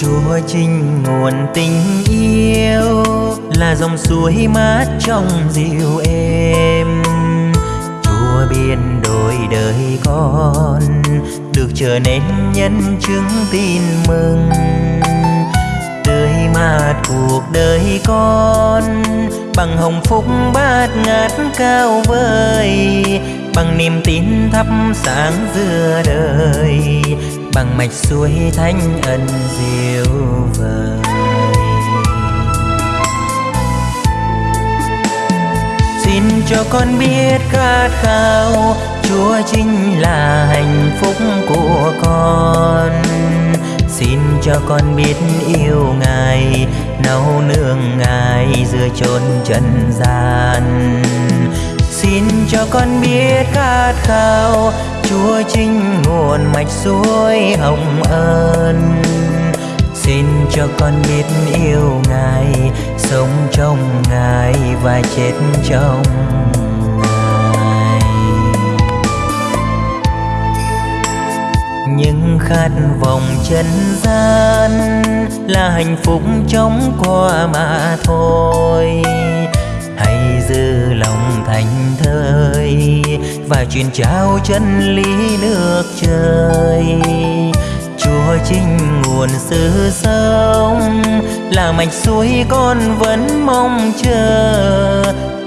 Chúa chính nguồn tình yêu Là dòng suối mát trong dịu êm. Chúa biên đổi đời con, Được trở nên nhân chứng tin mừng. Tươi mát cuộc đời con, Bằng hồng phúc bát ngát cao vời, Bằng niềm tin thắp sáng giữa đời. Bằng mạch suối thánh ân diệu vời. Xin cho con biết khát khao, Chúa chính là hạnh phúc của con. Xin cho con biết yêu Ngài, Nấu nương Ngài giữa chốn trần gian. Xin cho con biết khát khao, Chúa chính nguồn mạch suối hồng ân. Xin cho con biết yêu Ngài, Sống trong Ngài và chết trong Ngài. Nhưng khát vọng chân gian Là hạnh phúc chóng qua mà thôi thành thơi Và truyền trao chân lý nước trời. Chúa chính nguồn sự sống, Là mạch suối con vẫn mong chờ.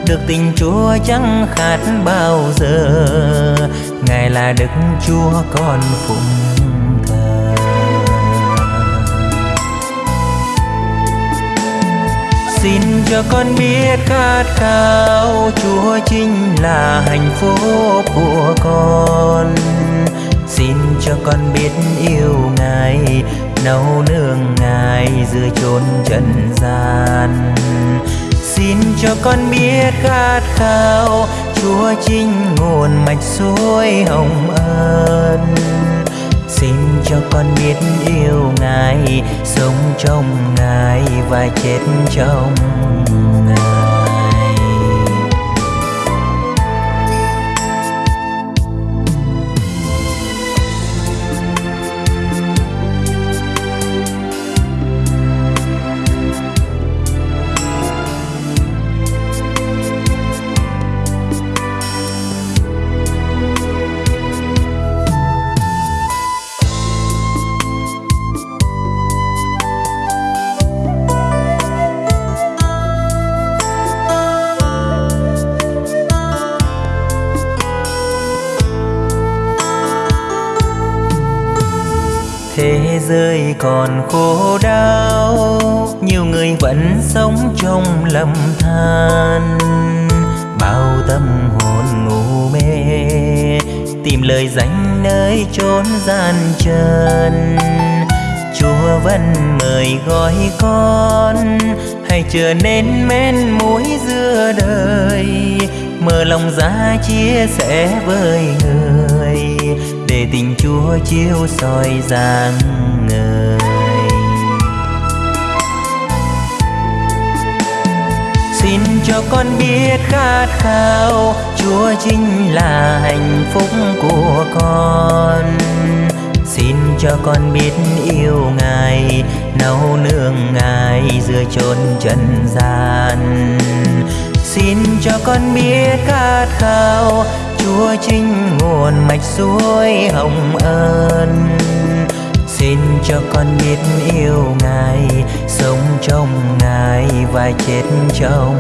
Được tình Chúa chẳng khát bao giờ, Ngài là Đức Chúa con phụng cho con biết khát khao Chúa chính là hạnh phúc của con. Xin cho con biết yêu Ngài, Nấu nương Ngài giữa chốn trần gian. Xin cho con biết khát khao Chúa chính nguồn mạch suối hồng ân. Xin cho con biết yêu Ngài, Sống trong Ngài và chết trong Ngài Thế giới còn khổ đau, Nhiều người vẫn sống trong lầm than. Bao tâm hồn ngủ mê, Tìm lời danh nơi chốn gian trần. Chúa vẫn mời gọi con, Hãy trở nên men mối giữa đời. Mở lòng ra chia sẻ với người. Để tình Chúa chiếu soi dáng người. Xin cho con biết khát khao, Chúa chính là hạnh phúc của con. Xin cho con biết yêu Ngài, Nấu nương Ngài giữa chốn trần gian. Xin cho con biết khát khao Chúa chính nguồn mạch suối hồng ân. Xin cho con biết yêu Ngài, Sống trong Ngài và chết trong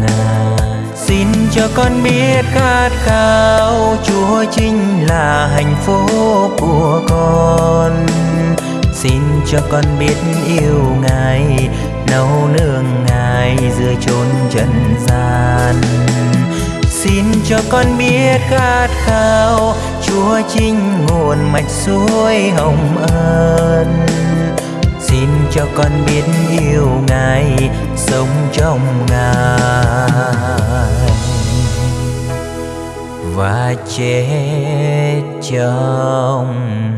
Ngài. Xin cho con biết khát khao Chúa chính là hạnh phúc của con. Xin cho con biết yêu Ngài, Nấu nương Ngài giữa chốn trần gian cho con biết khát khao, Chúa chính nguồn mạch suối hồng ân. Xin cho con biết yêu Ngài, Sống trong Ngài. Và chết trong Ngài